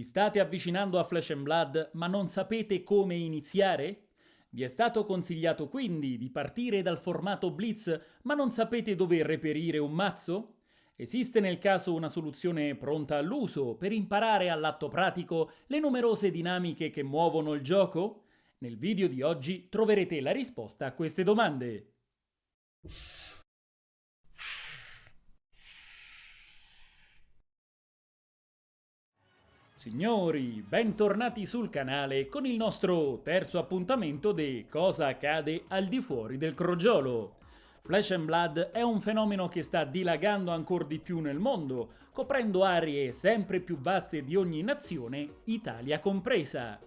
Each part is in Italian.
Vi state avvicinando a Flesh and Blood ma non sapete come iniziare? Vi è stato consigliato quindi di partire dal formato Blitz ma non sapete dove reperire un mazzo? Esiste nel caso una soluzione pronta all'uso per imparare all'atto pratico le numerose dinamiche che muovono il gioco? Nel video di oggi troverete la risposta a queste domande. Signori, bentornati sul canale con il nostro terzo appuntamento di Cosa accade al di fuori del crogiolo. Flesh and Blood è un fenomeno che sta dilagando ancora di più nel mondo, coprendo aree sempre più vaste di ogni nazione, Italia compresa.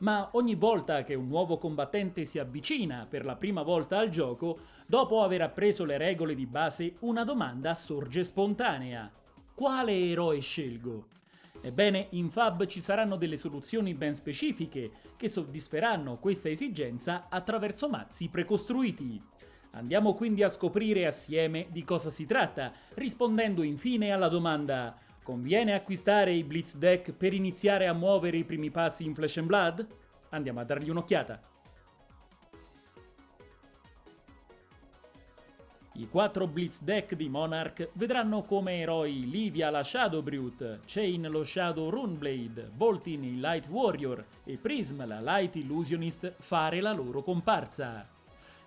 Ma ogni volta che un nuovo combattente si avvicina per la prima volta al gioco, dopo aver appreso le regole di base, una domanda sorge spontanea. Quale eroe scelgo? Ebbene, in Fab ci saranno delle soluzioni ben specifiche che soddisferanno questa esigenza attraverso mazzi precostruiti. Andiamo quindi a scoprire assieme di cosa si tratta, rispondendo infine alla domanda Conviene acquistare i Blitz Deck per iniziare a muovere i primi passi in Flesh and Blood? Andiamo a dargli un'occhiata. I quattro Blitz deck di Monarch vedranno come eroi Livia la Shadow Brute, Chain lo Shadow Runeblade, Boltin il Light Warrior e Prism la Light Illusionist fare la loro comparsa.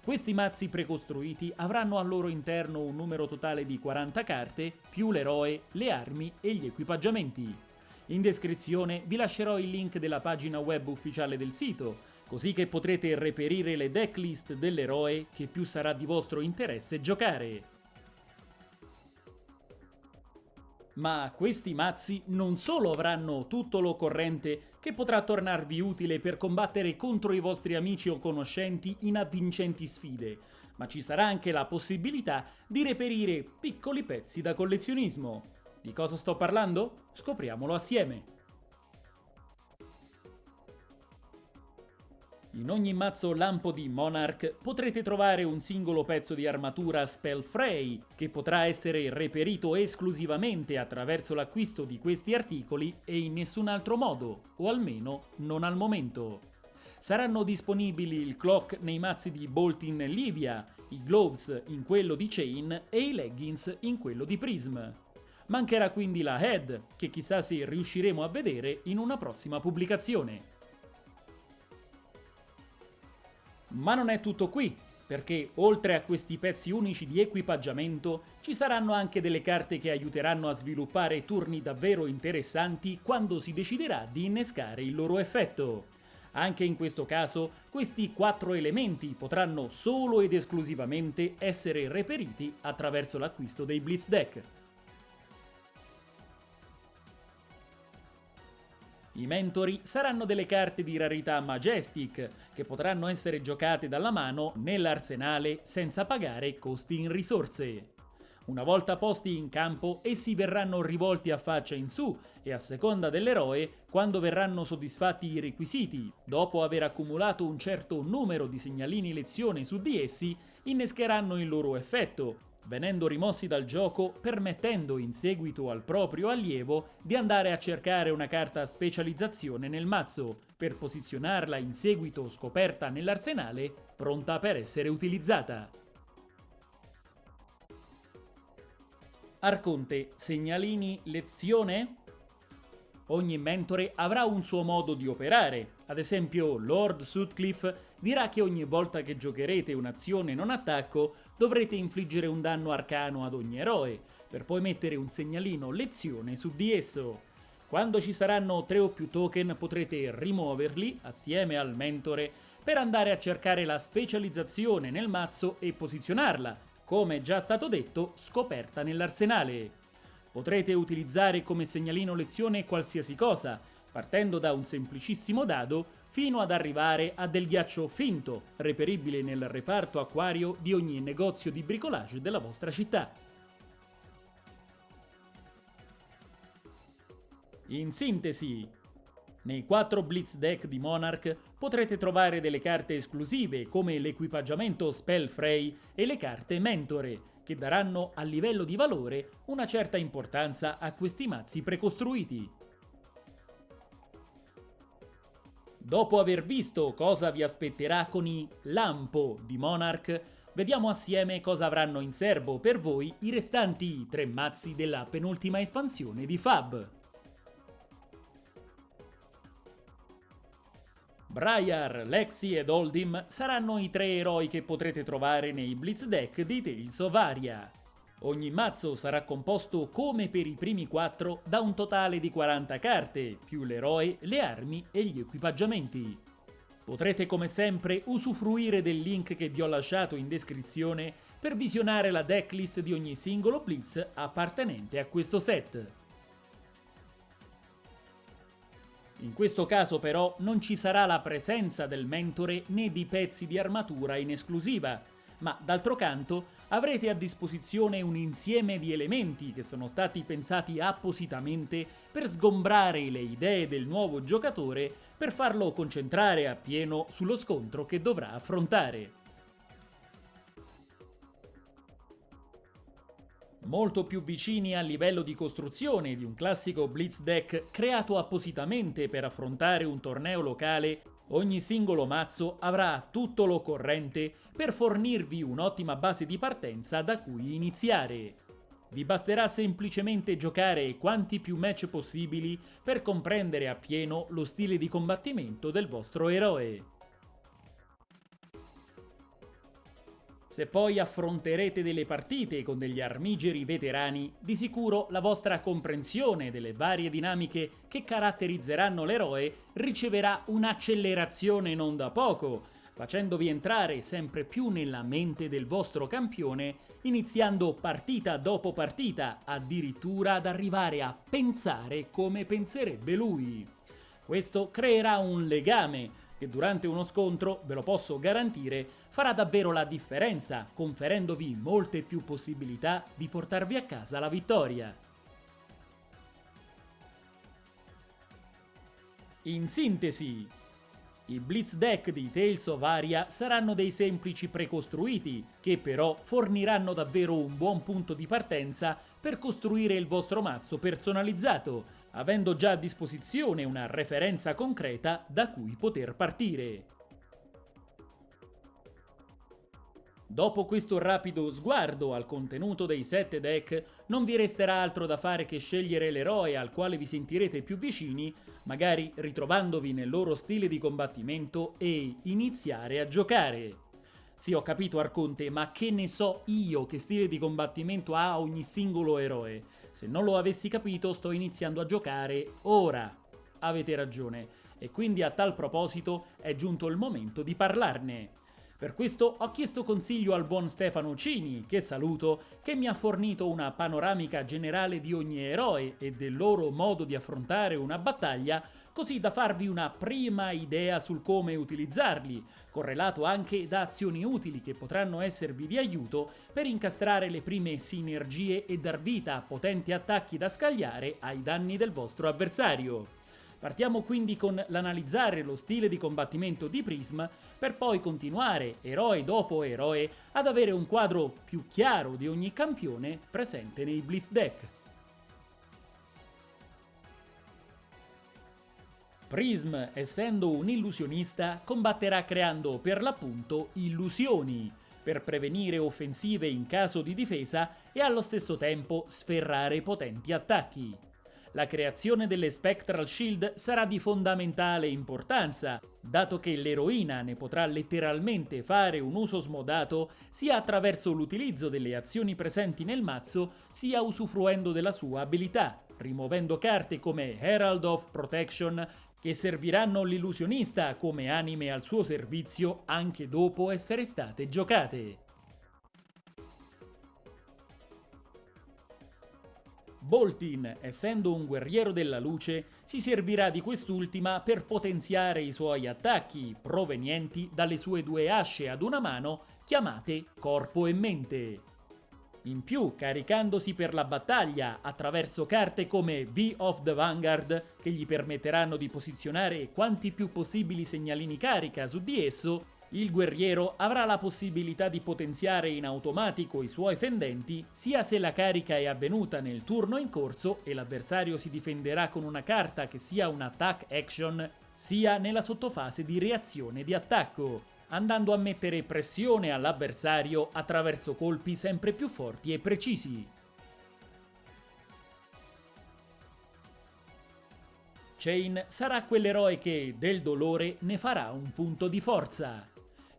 Questi mazzi precostruiti avranno al loro interno un numero totale di 40 carte, più l'eroe, le armi e gli equipaggiamenti. In descrizione vi lascerò il link della pagina web ufficiale del sito, così che potrete reperire le decklist dell'eroe che più sarà di vostro interesse giocare. Ma questi mazzi non solo avranno tutto l'occorrente che potrà tornarvi utile per combattere contro i vostri amici o conoscenti in avvincenti sfide, ma ci sarà anche la possibilità di reperire piccoli pezzi da collezionismo. Di cosa sto parlando? Scopriamolo assieme! In ogni mazzo lampo di Monarch potrete trovare un singolo pezzo di armatura Spellfray, che potrà essere reperito esclusivamente attraverso l'acquisto di questi articoli e in nessun altro modo, o almeno non al momento. Saranno disponibili il clock nei mazzi di Boltin Livia, i gloves in quello di Chain e i leggings in quello di Prism. Mancherà quindi la head, che chissà se riusciremo a vedere in una prossima pubblicazione. Ma non è tutto qui, perché oltre a questi pezzi unici di equipaggiamento ci saranno anche delle carte che aiuteranno a sviluppare turni davvero interessanti quando si deciderà di innescare il loro effetto. Anche in questo caso, questi quattro elementi potranno solo ed esclusivamente essere reperiti attraverso l'acquisto dei Blitz Deck. I mentori saranno delle carte di rarità Majestic, che potranno essere giocate dalla mano nell'arsenale senza pagare costi in risorse. Una volta posti in campo, essi verranno rivolti a faccia in su e a seconda dell'eroe quando verranno soddisfatti i requisiti. Dopo aver accumulato un certo numero di segnalini lezione su di essi, innescheranno il loro effetto, venendo rimossi dal gioco permettendo in seguito al proprio allievo di andare a cercare una carta specializzazione nel mazzo, per posizionarla in seguito scoperta nell'arsenale, pronta per essere utilizzata. Arconte, segnalini, lezione? Ogni mentore avrà un suo modo di operare, ad esempio Lord Sutcliffe dirà che ogni volta che giocherete un'azione non attacco dovrete infliggere un danno arcano ad ogni eroe, per poi mettere un segnalino lezione su di esso. Quando ci saranno tre o più token potrete rimuoverli assieme al mentore per andare a cercare la specializzazione nel mazzo e posizionarla, come già stato detto, scoperta nell'arsenale. Potrete utilizzare come segnalino lezione qualsiasi cosa, partendo da un semplicissimo dado fino ad arrivare a del ghiaccio finto, reperibile nel reparto acquario di ogni negozio di bricolage della vostra città. In sintesi, nei 4 Blitz Deck di Monarch potrete trovare delle carte esclusive come l'equipaggiamento Spellfray e le carte Mentore, che daranno a livello di valore una certa importanza a questi mazzi precostruiti. Dopo aver visto cosa vi aspetterà con i Lampo di Monarch, vediamo assieme cosa avranno in serbo per voi i restanti tre mazzi della penultima espansione di Fab. Briar, Lexi ed Oldim saranno i tre eroi che potrete trovare nei Blitz Deck di Tales of Aria. Ogni mazzo sarà composto come per i primi 4 da un totale di 40 carte, più l'eroe, le armi e gli equipaggiamenti. Potrete come sempre usufruire del link che vi ho lasciato in descrizione per visionare la decklist di ogni singolo blitz appartenente a questo set. In questo caso però non ci sarà la presenza del mentore né di pezzi di armatura in esclusiva, ma d'altro canto avrete a disposizione un insieme di elementi che sono stati pensati appositamente per sgombrare le idee del nuovo giocatore per farlo concentrare appieno sullo scontro che dovrà affrontare. molto più vicini al livello di costruzione di un classico Blitz deck creato appositamente per affrontare un torneo locale Ogni singolo mazzo avrà tutto l'occorrente per fornirvi un'ottima base di partenza da cui iniziare. Vi basterà semplicemente giocare quanti più match possibili per comprendere appieno lo stile di combattimento del vostro eroe. Se poi affronterete delle partite con degli armigeri veterani, di sicuro la vostra comprensione delle varie dinamiche che caratterizzeranno l'eroe riceverà un'accelerazione non da poco, facendovi entrare sempre più nella mente del vostro campione, iniziando partita dopo partita, addirittura ad arrivare a pensare come penserebbe lui. Questo creerà un legame che durante uno scontro, ve lo posso garantire, farà davvero la differenza, conferendovi molte più possibilità di portarvi a casa la vittoria. In sintesi, i Blitz Deck di Tales of Aria saranno dei semplici precostruiti, che però forniranno davvero un buon punto di partenza per costruire il vostro mazzo personalizzato, avendo già a disposizione una referenza concreta da cui poter partire. Dopo questo rapido sguardo al contenuto dei 7 deck, non vi resterà altro da fare che scegliere l'eroe al quale vi sentirete più vicini, magari ritrovandovi nel loro stile di combattimento e iniziare a giocare. Sì, ho capito Arconte, ma che ne so io che stile di combattimento ha ogni singolo eroe? Se non lo avessi capito, sto iniziando a giocare ora. Avete ragione, e quindi a tal proposito è giunto il momento di parlarne. Per questo ho chiesto consiglio al buon Stefano Cini, che saluto, che mi ha fornito una panoramica generale di ogni eroe e del loro modo di affrontare una battaglia, così da farvi una prima idea sul come utilizzarli, correlato anche da azioni utili che potranno esservi di aiuto per incastrare le prime sinergie e dar vita a potenti attacchi da scagliare ai danni del vostro avversario. Partiamo quindi con l'analizzare lo stile di combattimento di Prism per poi continuare, eroe dopo eroe, ad avere un quadro più chiaro di ogni campione presente nei Blitz deck. Prism, essendo un illusionista, combatterà creando per l'appunto illusioni, per prevenire offensive in caso di difesa e allo stesso tempo sferrare potenti attacchi. La creazione delle Spectral Shield sarà di fondamentale importanza, dato che l'eroina ne potrà letteralmente fare un uso smodato sia attraverso l'utilizzo delle azioni presenti nel mazzo, sia usufruendo della sua abilità, rimuovendo carte come Herald of Protection che serviranno l'illusionista come anime al suo servizio anche dopo essere state giocate. Boltin, essendo un guerriero della luce, si servirà di quest'ultima per potenziare i suoi attacchi, provenienti dalle sue due asce ad una mano, chiamate corpo e mente. In più, caricandosi per la battaglia attraverso carte come V of the Vanguard, che gli permetteranno di posizionare quanti più possibili segnalini carica su di esso, il guerriero avrà la possibilità di potenziare in automatico i suoi fendenti sia se la carica è avvenuta nel turno in corso e l'avversario si difenderà con una carta che sia un attack action, sia nella sottofase di reazione di attacco, andando a mettere pressione all'avversario attraverso colpi sempre più forti e precisi. Chain sarà quell'eroe che del dolore ne farà un punto di forza.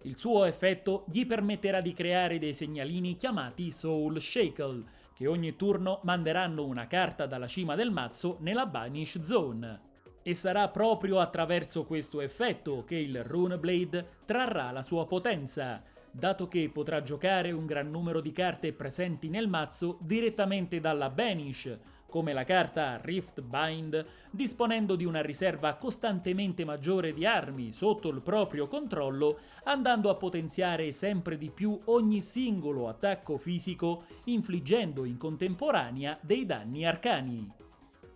Il suo effetto gli permetterà di creare dei segnalini chiamati Soul Shackle, che ogni turno manderanno una carta dalla cima del mazzo nella Banish Zone. E sarà proprio attraverso questo effetto che il Runeblade trarrà la sua potenza, dato che potrà giocare un gran numero di carte presenti nel mazzo direttamente dalla Banish, come la carta Rift Bind, disponendo di una riserva costantemente maggiore di armi sotto il proprio controllo, andando a potenziare sempre di più ogni singolo attacco fisico, infliggendo in contemporanea dei danni arcani.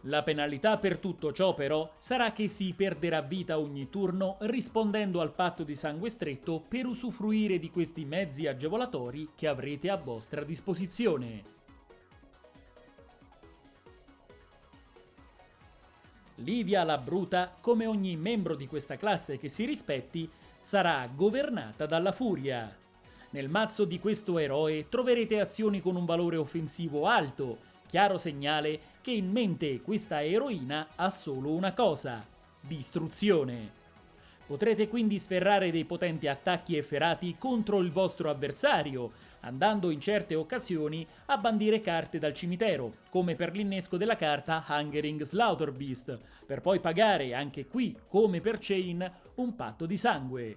La penalità per tutto ciò però sarà che si perderà vita ogni turno rispondendo al patto di sangue stretto per usufruire di questi mezzi agevolatori che avrete a vostra disposizione. Livia la Bruta, come ogni membro di questa classe che si rispetti, sarà governata dalla furia. Nel mazzo di questo eroe troverete azioni con un valore offensivo alto, chiaro segnale che in mente questa eroina ha solo una cosa, distruzione. Potrete quindi sferrare dei potenti attacchi efferati contro il vostro avversario, andando in certe occasioni a bandire carte dal cimitero, come per l'innesco della carta Hungering Slaughterbeast, per poi pagare anche qui, come per Chain, un patto di sangue.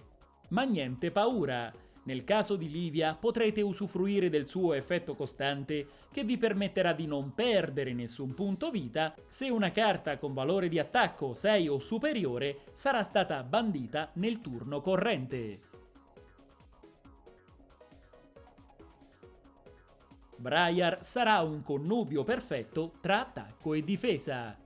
Ma niente paura, nel caso di Livia potrete usufruire del suo effetto costante che vi permetterà di non perdere nessun punto vita se una carta con valore di attacco 6 o superiore sarà stata bandita nel turno corrente. Briar sarà un connubio perfetto tra attacco e difesa.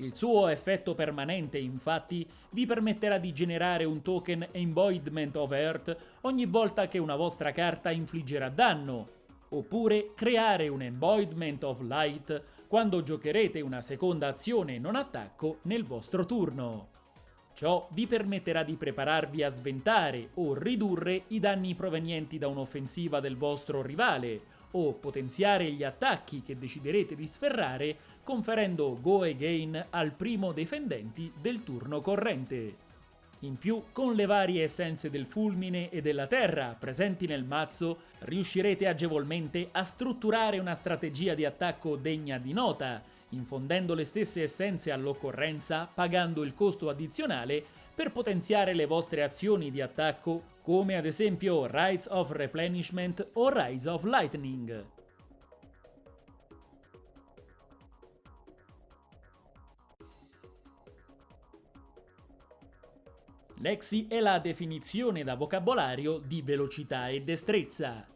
Il suo effetto permanente, infatti, vi permetterà di generare un token Embodiment of Earth ogni volta che una vostra carta infliggerà danno, oppure creare un Embodiment of Light quando giocherete una seconda azione non attacco nel vostro turno. Ciò vi permetterà di prepararvi a sventare o ridurre i danni provenienti da un'offensiva del vostro rivale, o potenziare gli attacchi che deciderete di sferrare conferendo Go Again al primo dei fendenti del turno corrente. In più, con le varie essenze del fulmine e della terra presenti nel mazzo, riuscirete agevolmente a strutturare una strategia di attacco degna di nota, infondendo le stesse essenze all'occorrenza, pagando il costo addizionale per potenziare le vostre azioni di attacco, come ad esempio Rise of Replenishment o Rise of Lightning. Lexi è la definizione da vocabolario di velocità e destrezza.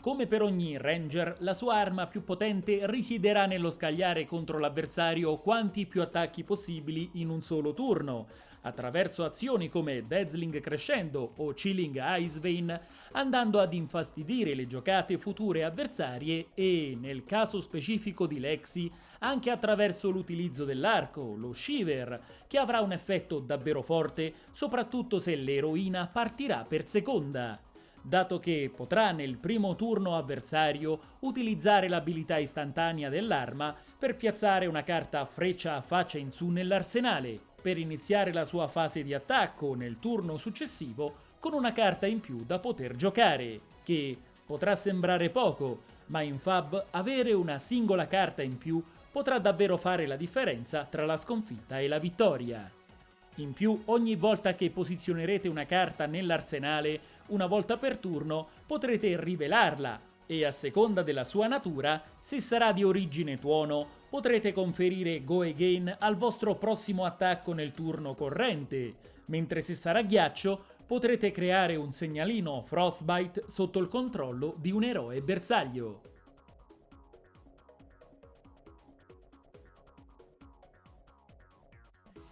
Come per ogni Ranger, la sua arma più potente risiederà nello scagliare contro l'avversario quanti più attacchi possibili in un solo turno, attraverso azioni come Dazzling Crescendo o Chilling Ice Vein, andando ad infastidire le giocate future avversarie e, nel caso specifico di Lexi, anche attraverso l'utilizzo dell'arco, lo Shiver, che avrà un effetto davvero forte, soprattutto se l'eroina partirà per seconda dato che potrà nel primo turno avversario utilizzare l'abilità istantanea dell'arma per piazzare una carta freccia a faccia in su nell'arsenale, per iniziare la sua fase di attacco nel turno successivo con una carta in più da poter giocare, che potrà sembrare poco, ma in Fab avere una singola carta in più potrà davvero fare la differenza tra la sconfitta e la vittoria. In più, ogni volta che posizionerete una carta nell'arsenale, una volta per turno, potrete rivelarla e a seconda della sua natura, se sarà di origine tuono, potrete conferire Go Again al vostro prossimo attacco nel turno corrente, mentre se sarà ghiaccio potrete creare un segnalino Frostbite sotto il controllo di un eroe bersaglio.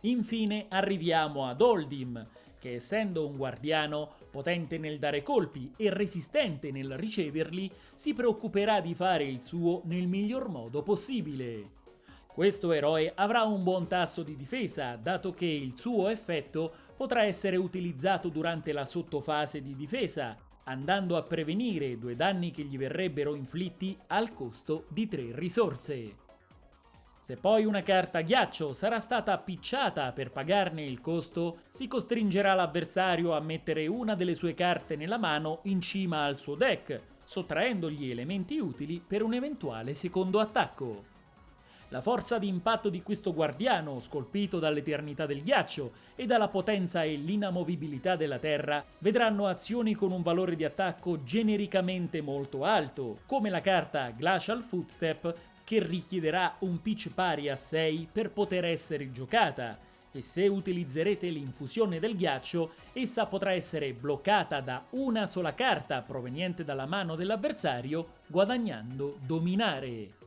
Infine arriviamo ad Oldim, che essendo un guardiano potente nel dare colpi e resistente nel riceverli, si preoccuperà di fare il suo nel miglior modo possibile. Questo eroe avrà un buon tasso di difesa, dato che il suo effetto potrà essere utilizzato durante la sottofase di difesa, andando a prevenire due danni che gli verrebbero inflitti al costo di tre risorse. Se poi una carta ghiaccio sarà stata picciata per pagarne il costo, si costringerà l'avversario a mettere una delle sue carte nella mano in cima al suo deck, sottraendogli elementi utili per un eventuale secondo attacco. La forza di impatto di questo guardiano, scolpito dall'eternità del ghiaccio e dalla potenza e l'inamovibilità della terra, vedranno azioni con un valore di attacco genericamente molto alto, come la carta Glacial Footstep che richiederà un pitch pari a 6 per poter essere giocata, e se utilizzerete l'infusione del ghiaccio, essa potrà essere bloccata da una sola carta proveniente dalla mano dell'avversario, guadagnando dominare.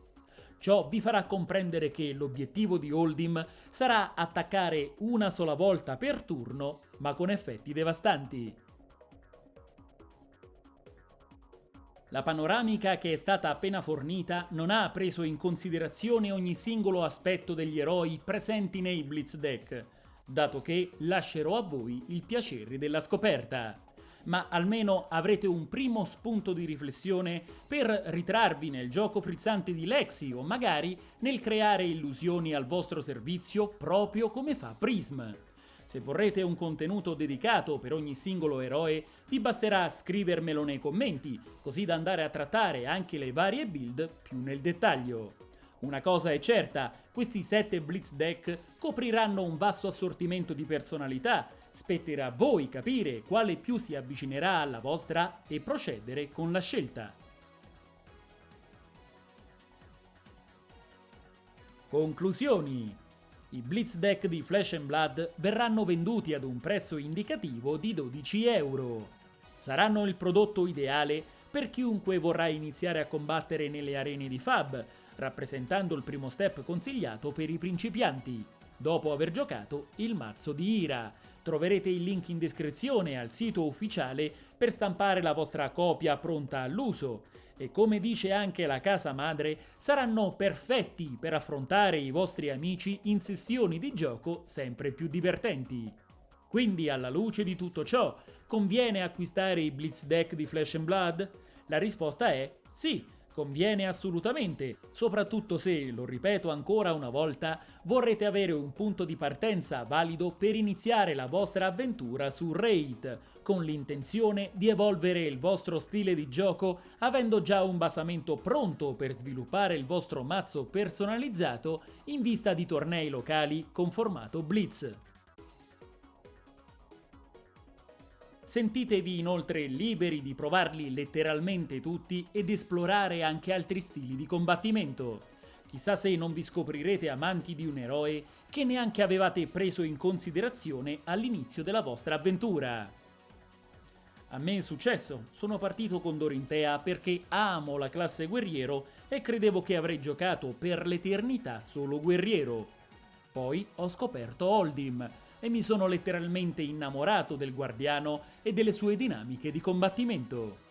Ciò vi farà comprendere che l'obiettivo di Holdim sarà attaccare una sola volta per turno, ma con effetti devastanti. La panoramica che è stata appena fornita non ha preso in considerazione ogni singolo aspetto degli eroi presenti nei Blitz deck, dato che lascerò a voi il piacere della scoperta ma almeno avrete un primo spunto di riflessione per ritrarvi nel gioco frizzante di Lexi o magari nel creare illusioni al vostro servizio proprio come fa Prism. Se vorrete un contenuto dedicato per ogni singolo eroe, vi basterà scrivermelo nei commenti, così da andare a trattare anche le varie build più nel dettaglio. Una cosa è certa, questi 7 Blitz deck copriranno un vasto assortimento di personalità Spetterà a voi capire quale più si avvicinerà alla vostra e procedere con la scelta. Conclusioni i Blitz deck di Flash and Blood verranno venduti ad un prezzo indicativo di 12 euro. Saranno il prodotto ideale per chiunque vorrà iniziare a combattere nelle arene di Fab, rappresentando il primo step consigliato per i principianti, dopo aver giocato il mazzo di Ira, Troverete il link in descrizione al sito ufficiale per stampare la vostra copia pronta all'uso e come dice anche la casa madre saranno perfetti per affrontare i vostri amici in sessioni di gioco sempre più divertenti. Quindi alla luce di tutto ciò, conviene acquistare i Blitz Deck di Flash and Blood? La risposta è sì, Conviene assolutamente, soprattutto se, lo ripeto ancora una volta, vorrete avere un punto di partenza valido per iniziare la vostra avventura su Raid, con l'intenzione di evolvere il vostro stile di gioco avendo già un basamento pronto per sviluppare il vostro mazzo personalizzato in vista di tornei locali con formato Blitz. Sentitevi inoltre liberi di provarli letteralmente tutti ed esplorare anche altri stili di combattimento. Chissà se non vi scoprirete amanti di un eroe che neanche avevate preso in considerazione all'inizio della vostra avventura. A me è successo, sono partito con Dorintea perché amo la classe guerriero e credevo che avrei giocato per l'eternità solo guerriero. Poi ho scoperto Holdim, e mi sono letteralmente innamorato del guardiano e delle sue dinamiche di combattimento.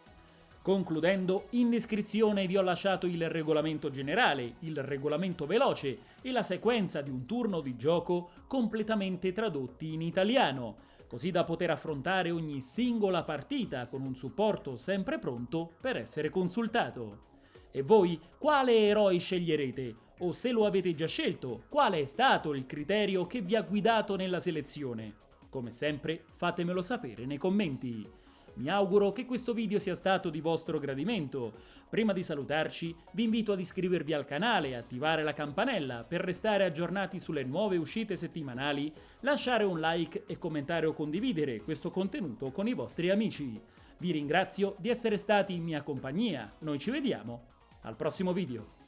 Concludendo, in descrizione vi ho lasciato il regolamento generale, il regolamento veloce e la sequenza di un turno di gioco completamente tradotti in italiano, così da poter affrontare ogni singola partita con un supporto sempre pronto per essere consultato. E voi quale eroi sceglierete? O se lo avete già scelto, qual è stato il criterio che vi ha guidato nella selezione? Come sempre fatemelo sapere nei commenti. Mi auguro che questo video sia stato di vostro gradimento. Prima di salutarci vi invito ad iscrivervi al canale e attivare la campanella per restare aggiornati sulle nuove uscite settimanali, lasciare un like e commentare o condividere questo contenuto con i vostri amici. Vi ringrazio di essere stati in mia compagnia, noi ci vediamo al prossimo video.